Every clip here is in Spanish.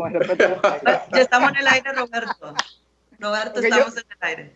con el respeto. ya estamos en el aire, Roberto. Roberto, estamos en el aire.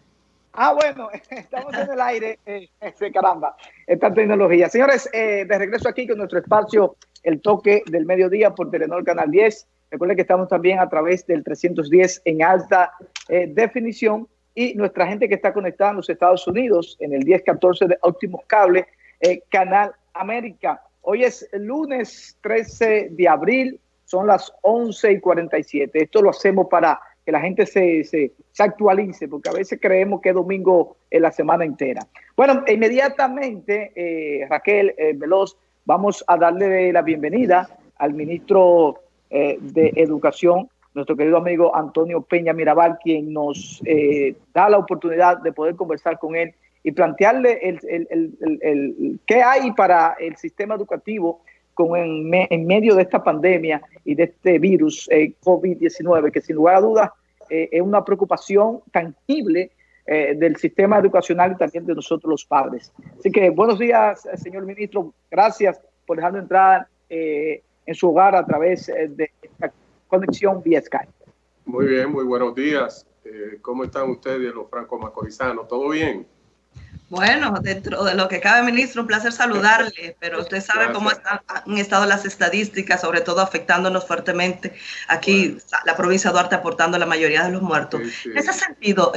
Ah, bueno, estamos en el aire. Eh, caramba, esta tecnología. Señores, eh, de regreso aquí con nuestro espacio, el toque del mediodía por Telenor Canal 10. Recuerden que estamos también a través del 310 en alta eh, definición y nuestra gente que está conectada en los Estados Unidos en el 1014 de Óptimos Cable, eh, Canal América. Hoy es el lunes 13 de abril, son las 11 y 47. Esto lo hacemos para que la gente se, se, actualice, porque a veces creemos que es domingo en la semana entera. Bueno, inmediatamente, eh, Raquel eh, Veloz, vamos a darle la bienvenida al ministro eh, de Educación, nuestro querido amigo Antonio Peña Mirabal, quien nos da la oportunidad de poder conversar con él y plantearle el, el, el, qué hay para el sistema educativo con en, en, medio de esta pandemia y de este virus eh, COVID-19, que sin lugar a dudas eh, es una preocupación tangible eh, del sistema educacional y también de nosotros los padres. Así que buenos días, señor ministro. Gracias por dejarnos entrar en su hogar a través de esta conexión vía Skype. Muy bien, muy buenos días. ¿Cómo están ustedes, los franco-macorizanos? ¿Todo bien? Bueno, dentro de lo que cabe, ministro, un placer saludarle, pero usted sabe cómo han estado las estadísticas, sobre todo afectándonos fuertemente aquí, la provincia de Duarte aportando la mayoría de los muertos. En ese sentido,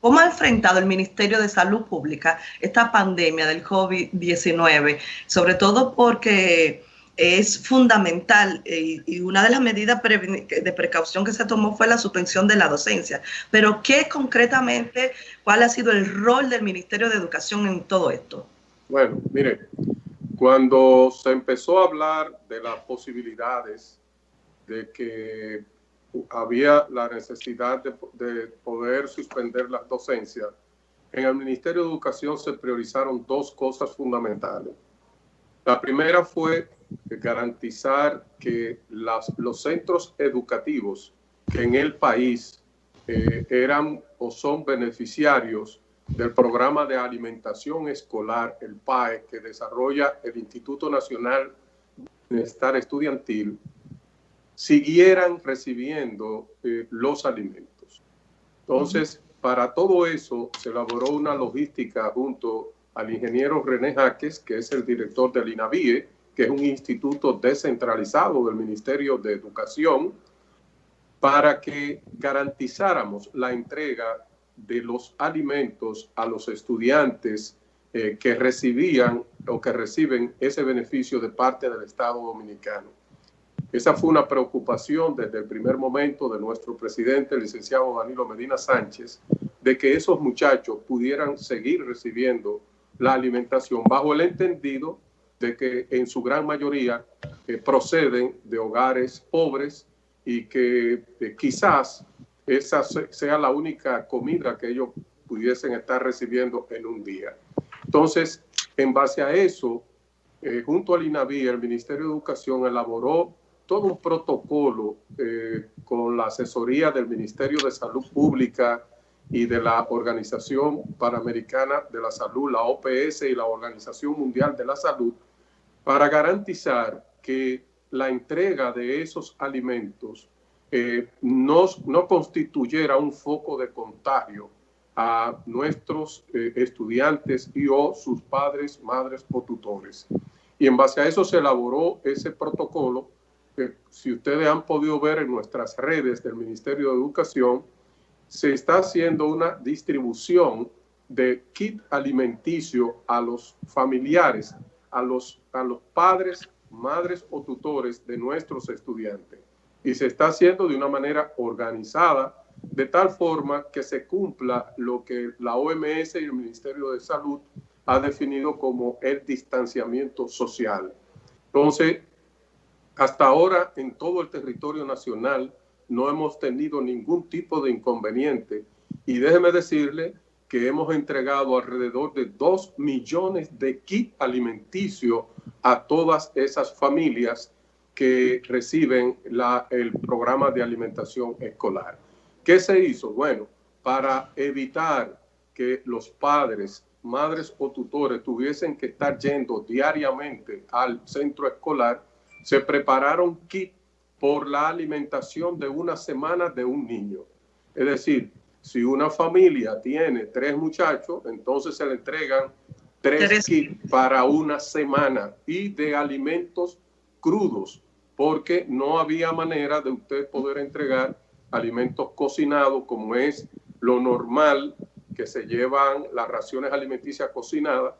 ¿cómo ha enfrentado el Ministerio de Salud Pública esta pandemia del COVID-19? Sobre todo porque es fundamental eh, y una de las medidas de precaución que se tomó fue la suspensión de la docencia. Pero ¿qué concretamente, cuál ha sido el rol del Ministerio de Educación en todo esto? Bueno, mire, cuando se empezó a hablar de las posibilidades de que había la necesidad de, de poder suspender las docencias, en el Ministerio de Educación se priorizaron dos cosas fundamentales. La primera fue garantizar que los centros educativos que en el país eh, eran o son beneficiarios del programa de alimentación escolar, el PAE, que desarrolla el Instituto Nacional de Bienestar Estudiantil, siguieran recibiendo eh, los alimentos. Entonces, para todo eso se elaboró una logística junto al ingeniero René Jaques, que es el director del INAVIE, que es un instituto descentralizado del Ministerio de Educación, para que garantizáramos la entrega de los alimentos a los estudiantes eh, que recibían o que reciben ese beneficio de parte del Estado Dominicano. Esa fue una preocupación desde el primer momento de nuestro presidente, el licenciado Danilo Medina Sánchez, de que esos muchachos pudieran seguir recibiendo la alimentación bajo el entendido de que en su gran mayoría eh, proceden de hogares pobres y que eh, quizás esa sea la única comida que ellos pudiesen estar recibiendo en un día. Entonces, en base a eso, eh, junto al INAVI, el Ministerio de Educación elaboró todo un protocolo con la asesoría del Ministerio de Salud Pública y de la Organización Panamericana de la Salud, la OPS y la Organización Mundial de la Salud, para garantizar que la entrega de esos alimentos eh, no, no, constituyera un foco de contagio a nuestros eh, estudiantes y o sus padres, madres o tutores. Y en base a eso se elaboró ese protocolo que si ustedes han podido ver en nuestras redes del Ministerio de Educación, se está haciendo una distribución de kit alimenticio a los familiares a los, a los padres, madres o tutores de nuestros estudiantes. Y se está haciendo de una manera organizada, de tal forma que se cumpla lo que la OMS y el Ministerio de Salud ha definido como el distanciamiento social. Entonces, hasta ahora en todo el territorio nacional no hemos tenido ningún tipo de inconveniente. Y déjeme decirle que hemos entregado alrededor de 2 millones de kits alimenticios a todas esas familias que reciben el programa de alimentación escolar. ¿Qué se hizo? Bueno, para evitar que los padres, madres o tutores tuviesen que estar yendo diariamente al centro escolar, se prepararon kits por la alimentación de una semana de un niño. Es decir, si una familia tiene tres muchachos, entonces se le entregan tres, kits para una semana y de alimentos crudos, porque no había manera de usted poder entregar alimentos cocinados como es lo normal que se llevan las raciones alimenticias cocinadas,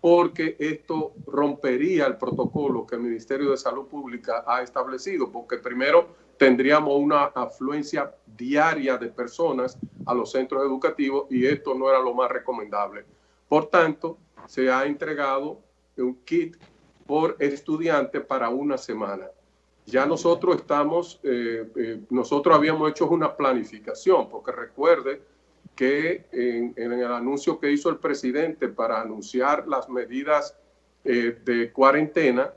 porque esto rompería el protocolo que el Ministerio de Salud Pública ha establecido, porque primero tendríamos una afluencia diaria de personas a los centros educativos y esto no era lo más recomendable. Por tanto, se ha entregado un kit por estudiante para una semana. Ya nosotros estamos, eh, eh, nosotros habíamos hecho una planificación, porque recuerde que en, el anuncio que hizo el presidente para anunciar las medidas eh, de cuarentena,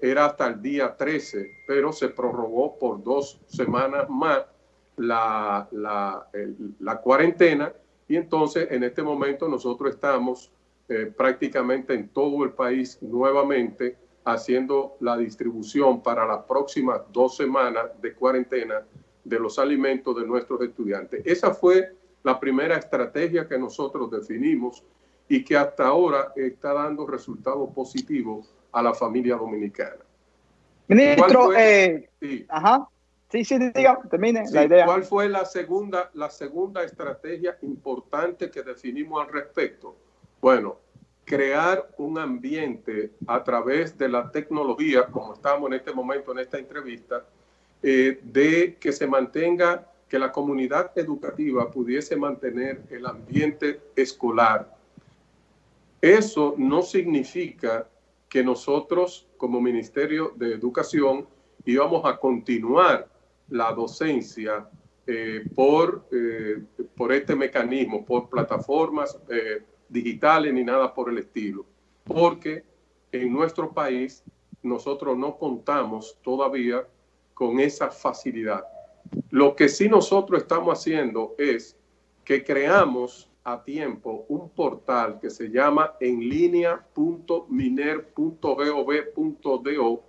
era hasta el día 13, pero se prorrogó por dos semanas más la, la, la cuarentena y entonces en este momento nosotros estamos prácticamente en todo el país nuevamente haciendo la distribución para las próximas dos semanas de cuarentena de los alimentos de nuestros estudiantes. Esa fue la primera estrategia que nosotros definimos y que hasta ahora está dando resultados positivos a la familia dominicana. Ministro, eh, sí. ajá. Sí, sí, diga, termine la idea. ¿Cuál fue la segunda, la segunda estrategia importante que definimos al respecto? Bueno, crear un ambiente a través de la tecnología, como estamos en este momento en esta entrevista, eh, de que se mantenga, que la comunidad educativa pudiese mantener el ambiente escolar. Eso no significa que nosotros como Ministerio de Educación íbamos a continuar la docencia eh, por, eh, por este mecanismo, por plataformas digitales ni nada por el estilo, porque en nuestro país nosotros no contamos todavía con esa facilidad. Lo que sí nosotros estamos haciendo es que creamos a tiempo un portal que se llama enlinea.miner.gov.do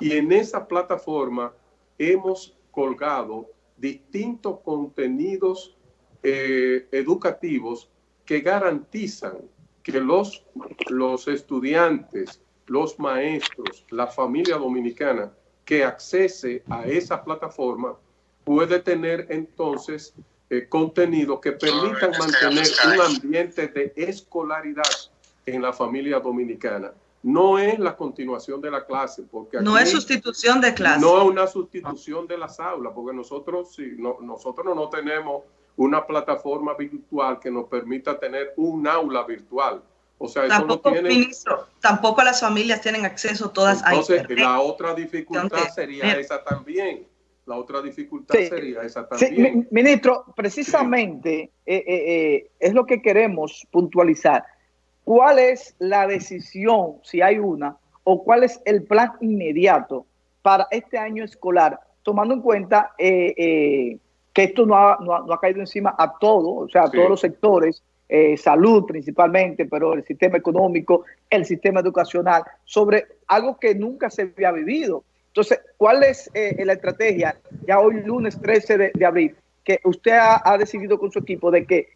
y en esa plataforma hemos colgado distintos contenidos eh, educativos que garantizan que los, los estudiantes, los maestros, la familia dominicana que accese a esa plataforma puede tener entonces eh, contenido que permitan mantener un ambiente de escolaridad en la familia dominicana. No es la continuación de la clase, porque no es sustitución de clase. No es una sustitución de las aulas, porque nosotros, sí, no, nosotros no tenemos una plataforma virtual que nos permita tener un aula virtual. O sea, tampoco, eso no tiene... ministro, tampoco las familias tienen acceso todas Entonces, a Entonces, la otra dificultad sería esa también. La otra dificultad sería esa también. Sí, ministro, precisamente eh, eh, eh, es lo que queremos puntualizar. ¿Cuál es la decisión, si hay una, o cuál es el plan inmediato para este año escolar, tomando en cuenta eh, que esto no ha, no ha, caído encima a todo, o sea, a todos los sectores, salud principalmente, pero el sistema económico, el sistema educacional, sobre algo que nunca se había vivido. Entonces, ¿cuál es eh, la estrategia ya hoy lunes 13 de, abril que usted ha, decidido con su equipo de que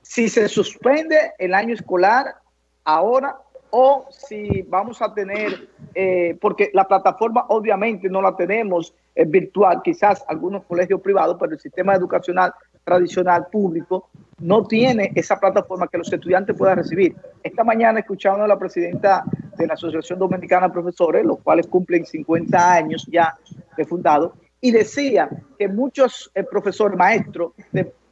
si se suspende el año escolar ahora o si vamos a tener, eh, porque la plataforma obviamente no la tenemos eh, virtual, quizás algunos colegios privados, pero el sistema educacional tradicional público no tiene esa plataforma que los estudiantes puedan recibir. Esta mañana escuchando a la presidenta de la Asociación Dominicana de Profesores, los cuales cumplen 50 años ya de fundado, y decía que muchos eh, profesores, maestros,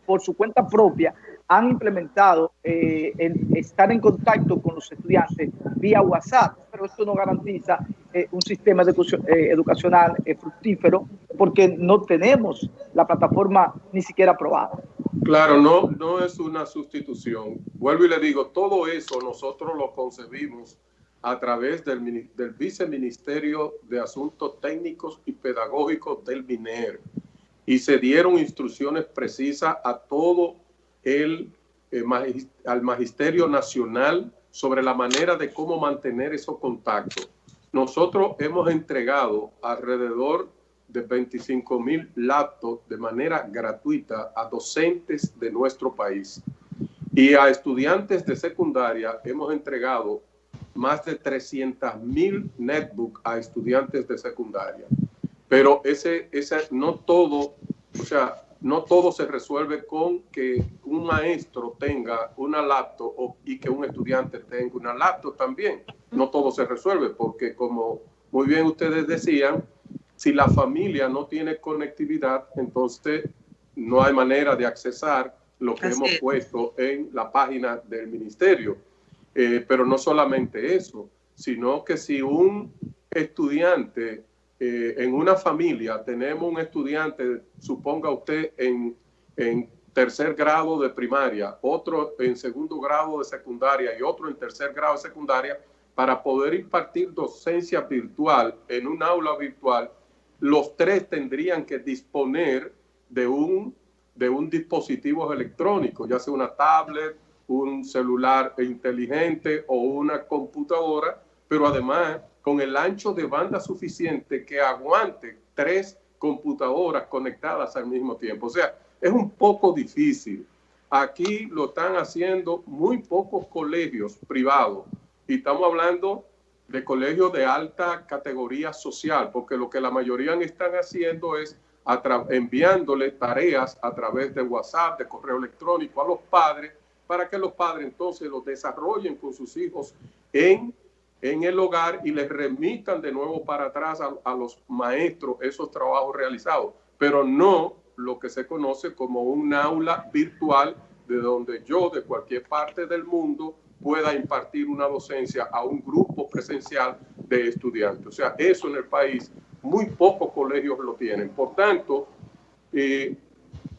por su cuenta propia, han implementado eh, estar en contacto con los estudiantes vía WhatsApp, pero esto no garantiza eh, un sistema eh, educacional fructífero porque no tenemos la plataforma ni siquiera aprobada. Claro, no, no es una sustitución. Vuelvo y le digo, todo eso nosotros lo concebimos a través del, del Viceministerio de Asuntos Técnicos y Pedagógicos del MINER y se dieron instrucciones precisas a todo el, eh, al Magisterio Nacional sobre la manera de cómo mantener esos contactos. Nosotros hemos entregado alrededor de 25 mil laptops de manera gratuita a docentes de nuestro país. Y a estudiantes de secundaria hemos entregado más de 300 mil netbooks a estudiantes de secundaria. Pero ese, ese no todo, o sea, no todo se resuelve con que un maestro tenga una laptop y que un estudiante tenga una laptop también. No todo se resuelve porque como muy bien ustedes decían, si la familia no tiene conectividad, entonces no hay manera de accesar lo que hemos puesto en la página del ministerio. Eh, pero no solamente eso, sino que si un estudiante eh, en una familia, tenemos un estudiante, suponga usted, en, tercer grado de primaria, otro en segundo grado de secundaria y otro en tercer grado de secundaria, para poder impartir docencia virtual en un aula virtual, los tres tendrían que disponer de un, de un dispositivo electrónico, ya sea una tablet, un celular inteligente o una computadora, pero además con el ancho de banda suficiente que aguante tres computadoras conectadas al mismo tiempo. O sea, es un poco difícil. Aquí lo están haciendo muy pocos colegios privados y estamos hablando de colegios de alta categoría social, porque lo que la mayoría están haciendo es enviándole tareas a través de WhatsApp, de correo electrónico a los padres, para que los padres entonces los desarrollen con sus hijos en, en el hogar y les remitan de nuevo para atrás a, a los maestros esos trabajos realizados, pero no lo que se conoce como un aula virtual de donde yo de cualquier parte del mundo pueda impartir una docencia a un grupo presencial de estudiantes. O sea, eso en el país muy pocos colegios lo tienen. Por tanto, eh,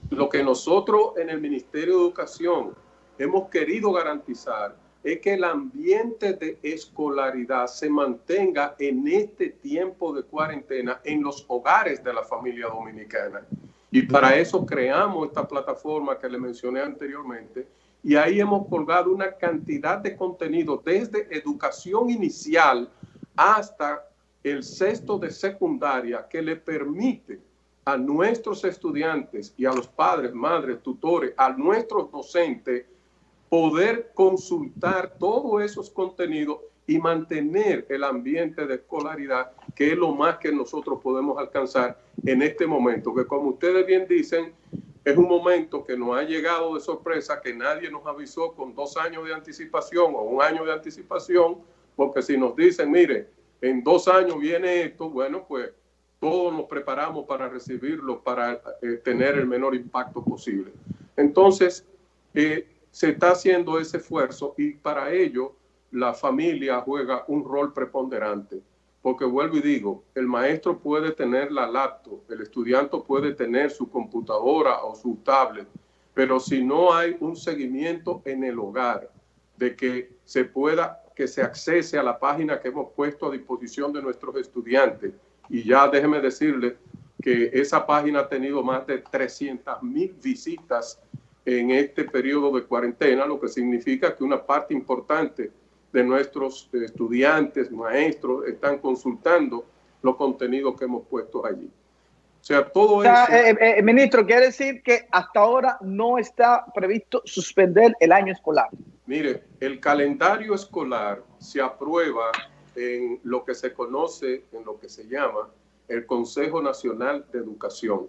lo que nosotros en el Ministerio de Educación hemos querido garantizar es que el ambiente de escolaridad se mantenga en este tiempo de cuarentena en los hogares de la familia dominicana. Y para eso creamos esta plataforma que le mencioné anteriormente, y ahí hemos colgado una cantidad de contenido desde educación inicial hasta el sexto de secundaria que le permite a nuestros estudiantes y a los padres, madres, tutores, a nuestros docentes poder consultar todos esos contenidos y mantener el ambiente de escolaridad, que es lo más que nosotros podemos alcanzar en este momento, que como ustedes bien dicen, es un momento que nos ha llegado de sorpresa, que nadie nos avisó con dos años de anticipación o un año de anticipación, porque si nos dicen, mire, en dos años viene esto, bueno, pues todos nos preparamos para recibirlo, para eh, tener el menor impacto posible. Entonces, eh, se está haciendo ese esfuerzo y para ello la familia juega un rol preponderante. Porque vuelvo y digo, el maestro puede tener la laptop, el estudiante puede tener su computadora o su tablet, pero si no hay un seguimiento en el hogar de que se pueda, que se accese a la página que hemos puesto a disposición de nuestros estudiantes, y ya déjeme decirle que esa página ha tenido más de 300 mil visitas en este periodo de cuarentena, lo que significa que una parte importante de nuestros estudiantes, maestros, están consultando los contenidos que hemos puesto allí. O sea, todo eso... Eh, eh, eh, ministro, quiere decir que hasta ahora no está previsto suspender el año escolar. Mire, el calendario escolar se aprueba en lo que se conoce, en lo que se llama el Consejo Nacional de Educación,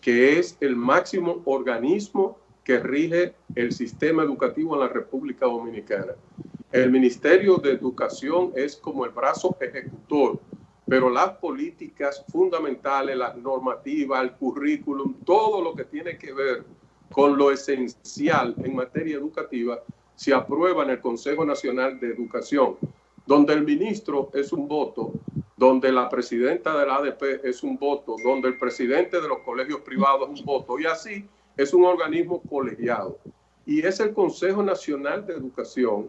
que es el máximo organismo que rige el sistema educativo en la República Dominicana. El Ministerio de Educación es como el brazo ejecutor, pero las políticas fundamentales, las normativas, el currículum, todo lo que tiene que ver con lo esencial en materia educativa, se aprueba en el Consejo Nacional de Educación, donde el ministro es un voto, donde la presidenta de la ADP es un voto, donde el presidente de los colegios privados es un voto, y así es un organismo colegiado. Y es el Consejo Nacional de Educación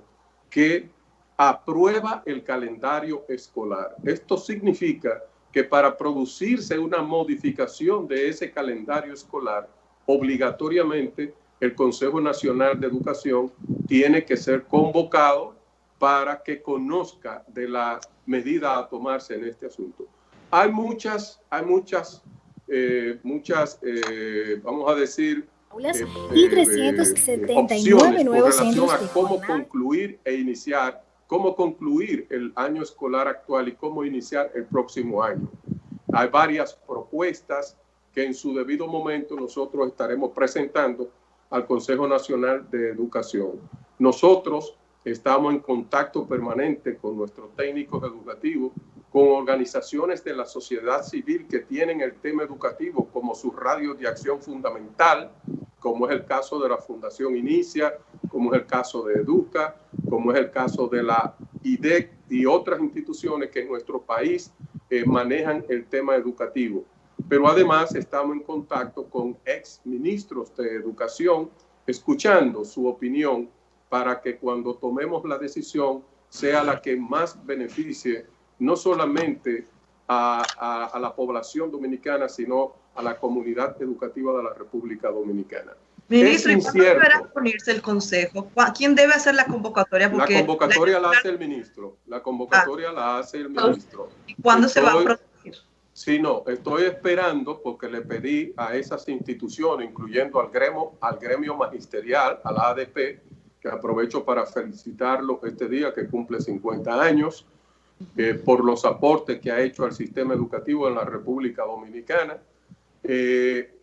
que aprueba el calendario escolar. Esto significa que para producirse una modificación de ese calendario escolar, obligatoriamente el Consejo Nacional de Educación tiene que ser convocado para que conozca de la medida a tomarse en este asunto. Hay muchas, hay muchas, eh, muchas, eh, vamos a decir, eh, y 379 nuevos centros a cómo concluir e iniciar, cómo concluir el año escolar actual y cómo iniciar el próximo año. Hay varias propuestas que en su debido momento nosotros estaremos presentando al Consejo Nacional de Educación. Nosotros estamos en contacto permanente con nuestros técnicos educativos, con organizaciones de la sociedad civil que tienen el tema educativo como su radio de acción fundamental, como es el caso de la Fundación Inicia, como es el caso de Educa, como es el caso de la IDEC y otras instituciones que en nuestro país eh, manejan el tema educativo. Pero además estamos en contacto con ex ministros de educación, escuchando su opinión para que cuando tomemos la decisión sea la que más beneficie no solamente a, la población dominicana, sino a la comunidad educativa de la República Dominicana. Ministro, ¿y cuándo deberá ponerse el consejo? ¿Quién debe hacer la convocatoria? la convocatoria la, hace el ministro. La convocatoria la hace el ministro. ¿Y cuándo se va a Sí, no, estoy esperando porque le pedí a esas instituciones, incluyendo al gremio, al gremio magisterial, a la ADP, que aprovecho para felicitarlo este día que cumple 50 años, eh, por los aportes que ha hecho al sistema educativo en la República Dominicana. Eh,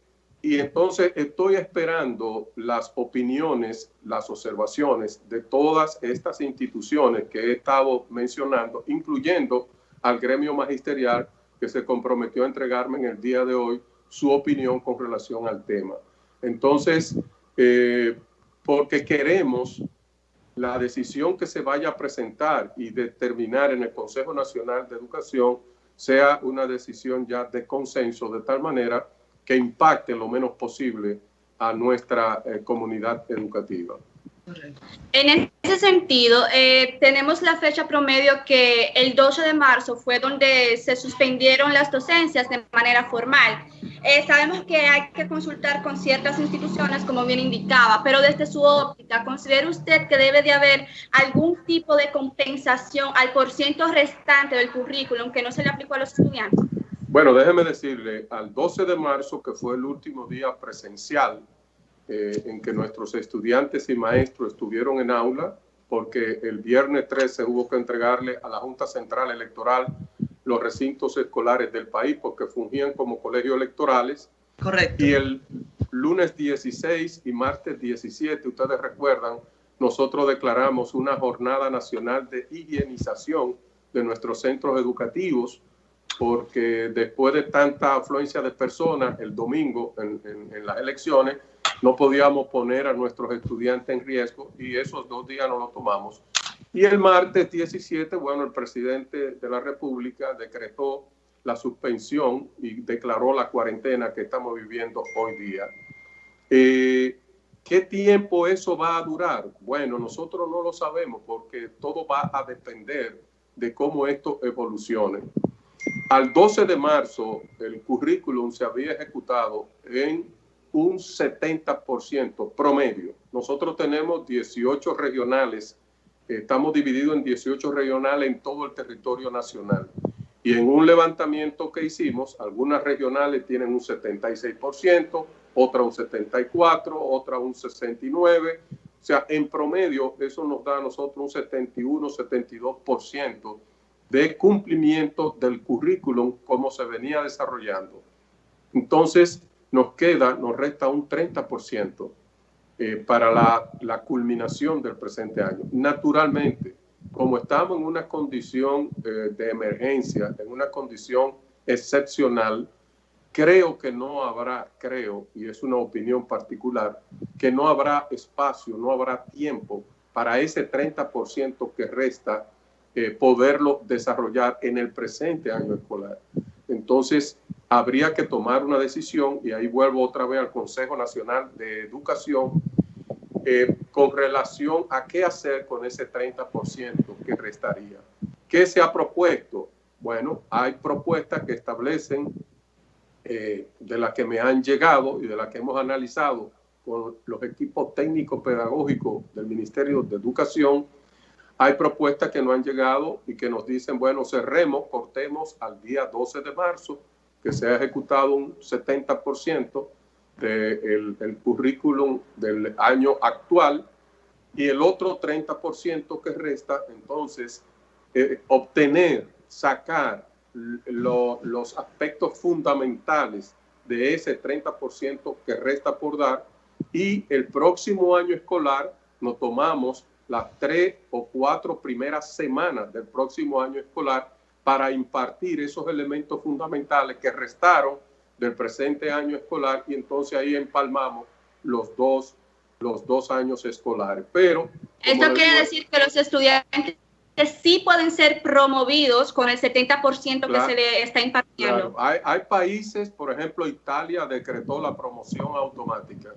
y entonces estoy esperando las opiniones, las observaciones de todas estas instituciones que he estado mencionando, incluyendo al gremio magisterial que se comprometió a entregarme en el día de hoy su opinión con relación al tema. Entonces, eh, porque queremos la decisión que se vaya a presentar y determinar en el Consejo Nacional de Educación sea una decisión ya de consenso, de tal manera que impacte lo menos posible a nuestra eh, comunidad educativa. En ese sentido, eh, tenemos la fecha promedio que el 12 de marzo fue donde se suspendieron las docencias de manera formal. Eh, sabemos que hay que consultar con ciertas instituciones, como bien indicaba, pero desde su óptica, ¿considera usted que debe de haber algún tipo de compensación al porciento restante del currículum que no se le aplicó a los estudiantes? Bueno, déjeme decirle, al 12 de marzo, que fue el último día presencial eh, en que nuestros estudiantes y maestros estuvieron en aula, porque el viernes 13 hubo que entregarle a la Junta Central Electoral los recintos escolares del país porque fungían como colegios electorales. Correcto. Y el lunes 16 y martes 17, ustedes recuerdan, nosotros declaramos una jornada nacional de higienización de nuestros centros educativos porque después de tanta afluencia de personas el domingo en, en las elecciones, no podíamos poner a nuestros estudiantes en riesgo y esos dos días no lo tomamos. Y el martes 17, bueno, el presidente de la República decretó la suspensión y declaró la cuarentena que estamos viviendo hoy día. Eh, ¿Qué tiempo eso va a durar? Bueno, nosotros no lo sabemos porque todo va a depender de cómo esto evolucione. Al 12 de marzo, el currículum se había ejecutado en un 70% promedio. Nosotros tenemos 18 regionales, estamos divididos en 18 regionales en todo el territorio nacional. Y en un levantamiento que hicimos, algunas regionales tienen un 76%, otra un 74%, otra un 69%. O sea, en promedio eso nos da a nosotros un 71, 72% de cumplimiento del currículum como se venía desarrollando. Entonces, nos queda, nos resta un 30% eh, para la, culminación del presente año. Naturalmente, como estamos en una condición eh, de emergencia, en una condición excepcional, creo que no habrá, creo, y es una opinión particular, que no habrá espacio, no habrá tiempo para ese 30% que resta eh, poderlo desarrollar en el presente año escolar. Entonces, habría que tomar una decisión, y ahí vuelvo otra vez al Consejo Nacional de Educación, eh, con relación a qué hacer con ese 30% que restaría. ¿Qué se ha propuesto? Bueno, hay propuestas que establecen, eh, de las que me han llegado y de las que hemos analizado con los equipos técnicos pedagógicos del Ministerio de Educación, Hay propuestas que no han llegado y que nos dicen, bueno, cerremos, cortemos al día 12 de marzo, que se ha ejecutado un 70% del el currículum del año actual y el otro 30% que resta, entonces, eh, obtener, sacar los aspectos fundamentales de ese 30% que resta por dar y el próximo año escolar nos tomamos las tres o cuatro primeras semanas del próximo año escolar para impartir esos elementos fundamentales que restaron del presente año escolar y entonces ahí empalmamos los dos, los dos años escolares. Pero... Esto quiere decir que los estudiantes sí pueden ser promovidos con el 70% que se le está impartiendo. Hay, hay, países, por ejemplo, Italia decretó la promoción automática.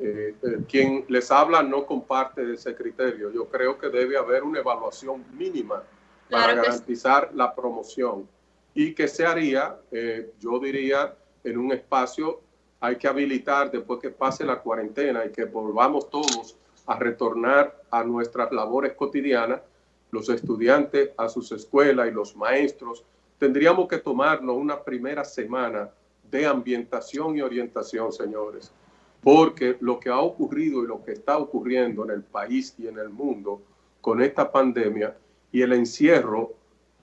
Eh, eh, quien les habla no comparte ese criterio. Yo creo que debe haber una evaluación mínima para garantizar la promoción. Y que se haría, eh, yo diría, en un espacio hay que habilitar después que pase la cuarentena y que volvamos todos a retornar a nuestras labores cotidianas, los estudiantes a sus escuelas y los maestros, tendríamos que tomarnos una primera semana de ambientación y orientación, señores. Porque lo que ha ocurrido y lo que está ocurriendo en el país y en el mundo con esta pandemia y el encierro,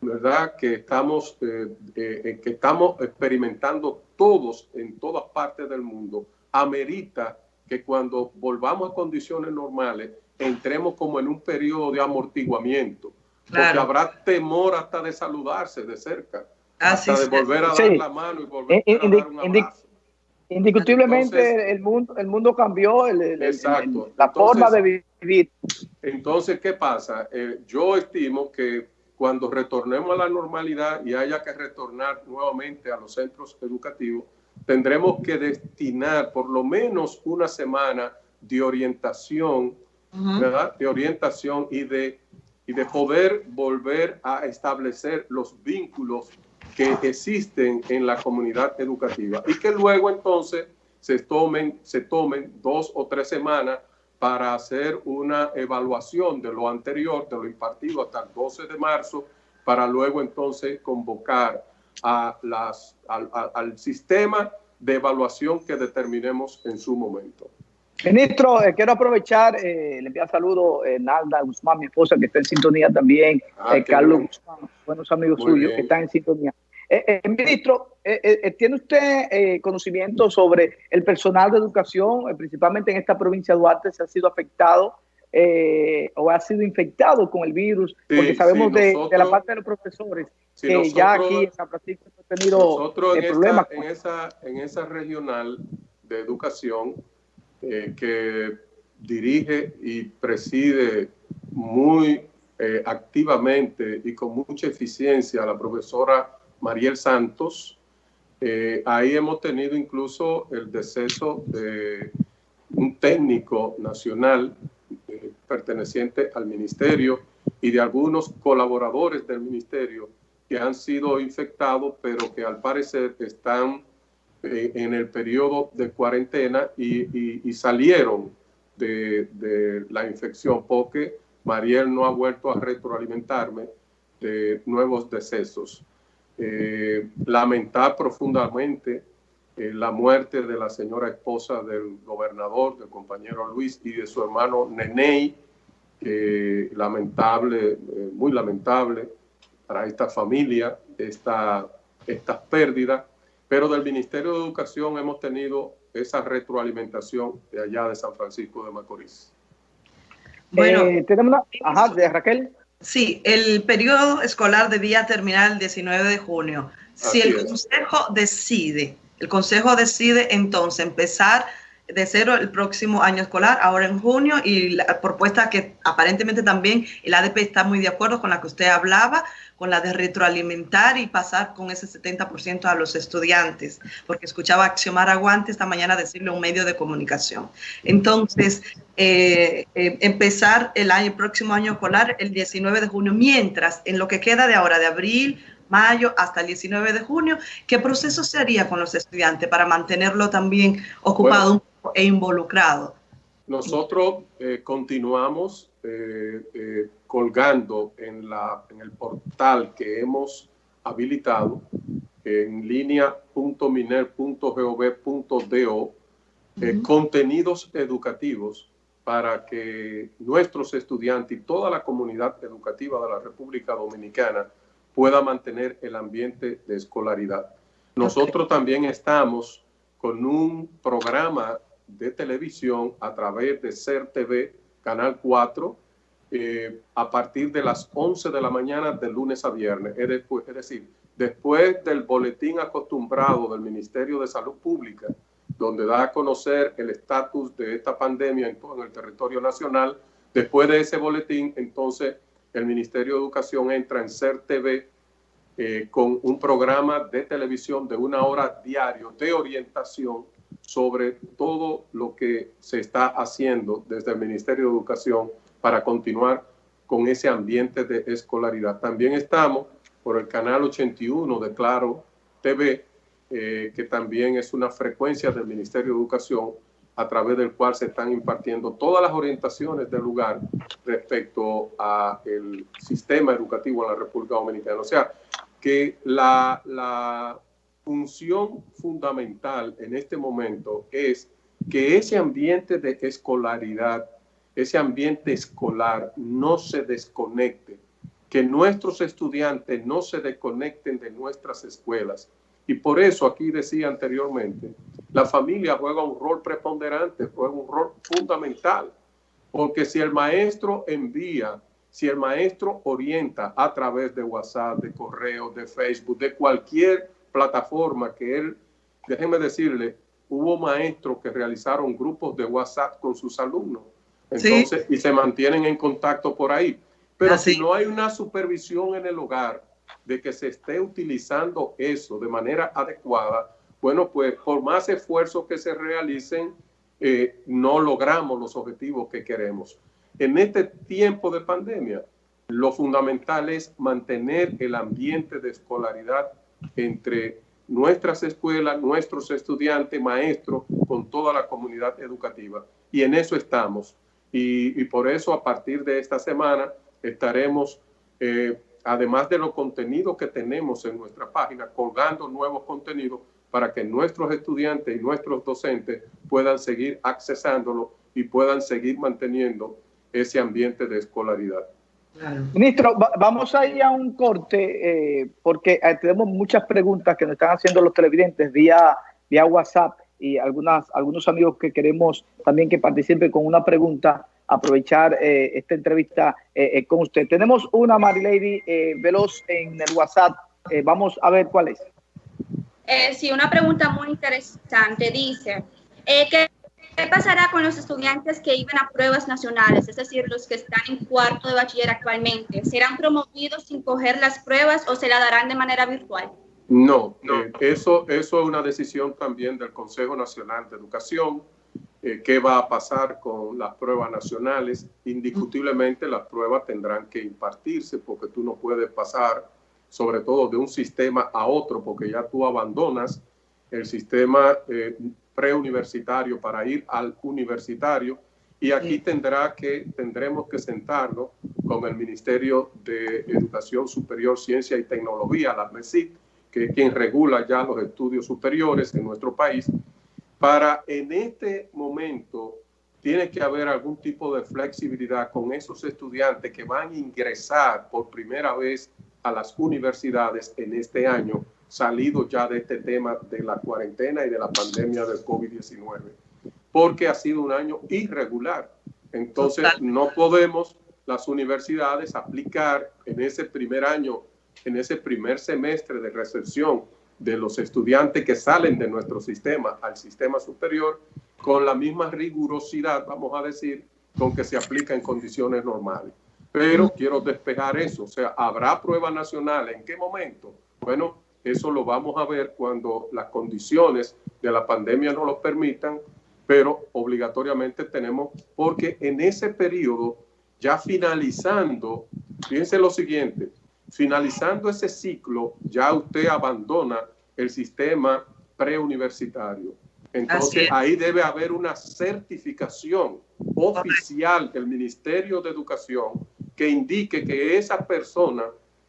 ¿verdad? Que estamos, eh, eh, que estamos experimentando todos en todas partes del mundo, amerita que cuando volvamos a condiciones normales, entremos como en un periodo de amortiguamiento, porque habrá temor hasta de saludarse de cerca, hasta de volver a dar la mano y volver eh, a dar un abrazo. Indiscutiblemente el mundo el mundo cambió, el, la forma de vivir. Entonces, ¿qué pasa? Eh, yo estimo que cuando retornemos a la normalidad y haya que retornar nuevamente a los centros educativos, tendremos que destinar por lo menos una semana de orientación, ¿verdad? De orientación y de, y de poder volver a establecer los vínculos que existen en la comunidad educativa y que luego entonces se tomen, se tomen dos o tres semanas para hacer una evaluación de lo anterior, de lo impartido hasta el 12 de marzo, para luego entonces convocar a las, al, sistema de evaluación que determinemos en su momento. Ministro, eh, quiero aprovechar, eh, le envío saludo a eh, Nalda Guzmán, mi esposa, que está en sintonía también, ah, Carlos Guzmán, buenos amigos suyos que están en sintonía. Eh, eh, ministro, eh, ¿tiene usted conocimiento sobre el personal de educación, principalmente en esta provincia de Duarte, si ha sido afectado o ha sido infectado con el virus? Porque sabemos de, la parte de los profesores que ya aquí en San Francisco ha tenido problemas. en, esa, en esa regional de educación que dirige y preside muy activamente y con mucha eficiencia la profesora Mariel Santos. Eh, ahí hemos tenido incluso el deceso de un técnico nacional eh, perteneciente al ministerio y de algunos colaboradores del ministerio que han sido infectados, pero que al parecer están eh, en el periodo de cuarentena y, salieron de, de, la infección, porque Mariel no ha vuelto a retroalimentarme de nuevos decesos eh, lamentar profundamente eh, la muerte de la señora esposa del gobernador, del compañero Luis, y de su hermano Nenei, lamentable, eh, muy lamentable para esta familia, esta, estas pérdidas, pero del Ministerio de Educación hemos tenido esa retroalimentación de allá de San Francisco de Macorís. Bueno, eh, tenemos una... Ajá, de Raquel. Sí, el periodo escolar debía terminar el 19 de junio. Si el Consejo decide, el Consejo decide entonces empezar de cero el próximo año escolar, ahora en junio, y la propuesta que aparentemente también el ADP está muy de acuerdo con la que usted hablaba, con la de retroalimentar y pasar con ese 70% a los estudiantes, porque escuchaba a Xiomara Aguante esta mañana decirle un medio de comunicación. Entonces, eh, eh, empezar el año, el próximo año escolar el 19 de junio, mientras en lo que queda de ahora, de abril, mayo hasta el 19 de junio, ¿qué proceso se haría con los estudiantes para mantenerlo también ocupado e involucrado? Nosotros eh, continuamos colgando en, la, en el portal que hemos habilitado en línea.miner.gov.do eh, contenidos educativos para que nuestros estudiantes y toda la comunidad educativa de la República Dominicana pueda mantener el ambiente de escolaridad. Nosotros también estamos con un programa de televisión a través de CER TV, Canal 4, eh, a partir de las 11 de la mañana de lunes a viernes. Es, es decir, después del boletín acostumbrado del Ministerio de Salud Pública, donde da a conocer el estatus de esta pandemia en todo el territorio nacional, después de ese boletín, entonces el Ministerio de Educación entra en CER TV eh, con un programa de televisión de una hora diario de orientación sobre todo lo que se está haciendo desde el Ministerio de Educación para continuar con ese ambiente de escolaridad. También estamos por el canal 81 de Claro TV, eh, que también es una frecuencia del Ministerio de Educación a través del cual se están impartiendo todas las orientaciones del lugar respecto al sistema educativo en la República Dominicana. O sea, que la, la función fundamental en este momento es que ese ambiente de escolaridad, ese ambiente escolar no se desconecte, que nuestros estudiantes no se desconecten de nuestras escuelas. Y por eso aquí decía anteriormente, la familia juega un rol preponderante, juega un rol fundamental, porque si el maestro envía, si el maestro orienta a través de WhatsApp, de correo, de Facebook, de cualquier plataforma que él, déjenme decirle, hubo maestros que realizaron grupos de WhatsApp con sus alumnos. Entonces, y se mantienen en contacto por ahí. Pero si no hay una supervisión en el hogar de que se esté utilizando eso de manera adecuada, bueno, pues por más esfuerzos que se realicen, eh, no logramos los objetivos que queremos. En este tiempo de pandemia, lo fundamental es mantener el ambiente de escolaridad entre nuestras escuelas, nuestros estudiantes, maestros, con toda la comunidad educativa. Y en eso estamos. Y, por eso a partir de esta semana estaremos, eh, además de los contenidos que tenemos en nuestra página, colgando nuevos contenidos para que nuestros estudiantes y nuestros docentes puedan seguir accesándolo y puedan seguir manteniendo ese ambiente de escolaridad. Ministro, vamos a ir a un corte eh, porque eh, tenemos muchas preguntas que nos están haciendo los televidentes vía, vía WhatsApp y algunas, algunos amigos que queremos también que participen con una pregunta, aprovechar eh, esta entrevista con usted. Tenemos una Marilady Veloz en el WhatsApp, vamos a ver cuál es. sí, una pregunta muy interesante. Dice, que ¿Qué pasará con los estudiantes que iban a pruebas nacionales, es decir, los que están en cuarto de bachiller actualmente? ¿Serán promovidos sin coger las pruebas o se la darán de manera virtual? No, no. Eh, eso, eso es una decisión también del Consejo Nacional de Educación. Eh, ¿Qué va a pasar con las pruebas nacionales? Indiscutiblemente las pruebas tendrán que impartirse porque tú no puedes pasar, sobre todo de un sistema a otro, porque ya tú abandonas el sistema eh, preuniversitario para ir al universitario. Y aquí tendrá que, tendremos que sentarnos con el Ministerio de Educación Superior, Ciencia y Tecnología, la MESIC, que es quien regula ya los estudios superiores en nuestro país, para en este momento tiene que haber algún tipo de flexibilidad con esos estudiantes que van a ingresar por primera vez a las universidades en este año salido ya de este tema de la cuarentena y de la pandemia del COVID-19, porque ha sido un año irregular. Entonces, no podemos las universidades aplicar en ese primer año, en ese primer semestre de recepción de los estudiantes que salen de nuestro sistema al sistema superior con la misma rigurosidad, vamos a decir, con que se aplica en condiciones normales. Pero quiero despejar eso, o sea, ¿habrá prueba nacional? ¿En qué momento? Bueno, eso lo vamos a ver cuando las condiciones de la pandemia no lo permitan, pero obligatoriamente tenemos, porque en ese periodo, ya finalizando, fíjense lo siguiente, finalizando ese ciclo, ya usted abandona el sistema preuniversitario. Entonces ahí debe haber una certificación oficial del Ministerio de Educación que indique que esa persona,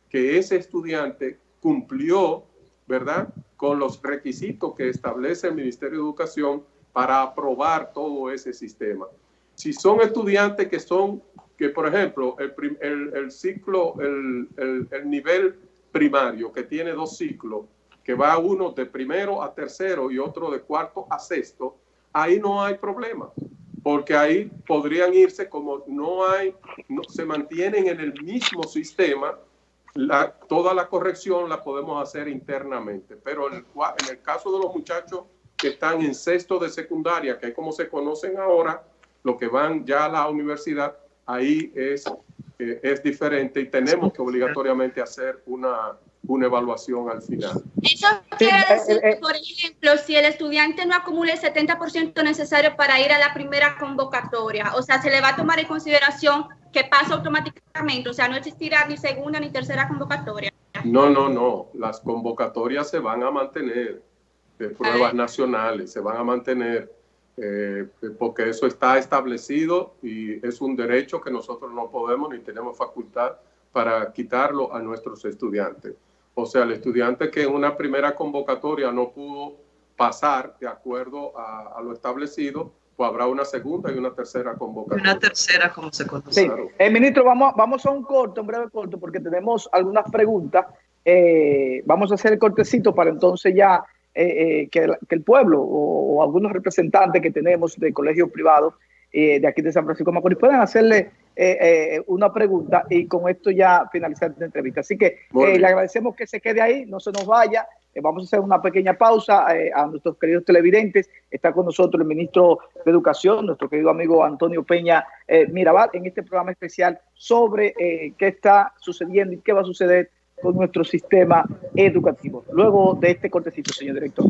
que ese estudiante cumplió, ¿verdad?, con los requisitos que establece el Ministerio de Educación para aprobar todo ese sistema. Si son estudiantes que son, que por ejemplo, el, el, ciclo, el, el, nivel primario, que tiene dos ciclos, que va uno de primero a tercero y otro de cuarto a sexto, ahí no hay problema, porque ahí podrían irse como no hay, no, se mantienen en el mismo sistema, la, toda la corrección la podemos hacer internamente, pero en el, en el caso de los muchachos que están en sexto de secundaria, que es como se conocen ahora, los que van ya a la universidad, ahí es, eh, es diferente y tenemos que obligatoriamente hacer una, una evaluación al final. Eso quiere decir que, por ejemplo, si el estudiante no acumula el 70% necesario para ir a la primera convocatoria, o sea, se le va a tomar en consideración que pasa automáticamente, o sea, no existirá ni segunda ni tercera convocatoria. No, no, no, las convocatorias se van a mantener de pruebas nacionales, se van a mantener eh, porque eso está establecido y es un derecho que nosotros no podemos ni tenemos facultad para quitarlo a nuestros estudiantes. O sea, el estudiante que en una primera convocatoria no pudo pasar de acuerdo a, lo establecido, pues habrá una segunda y una tercera convocatoria. Una tercera, como se conoce. Sí. Eh, ministro, vamos, vamos a un corto, un breve corto, porque tenemos algunas preguntas. Eh, vamos a hacer el cortecito para entonces ya eh, eh, que, el pueblo o, algunos representantes que tenemos de colegios privados eh, de aquí de San Francisco de Macorís puedan hacerle una pregunta y con esto ya finalizar la entrevista. Así que le agradecemos que se quede ahí, no se nos vaya. vamos a hacer una pequeña pausa a nuestros queridos televidentes. Está con nosotros el ministro de Educación, nuestro querido amigo Antonio Peña Mirabal, en este programa especial sobre qué está sucediendo y qué va a suceder con nuestro sistema educativo. Luego de este cortecito, señor director.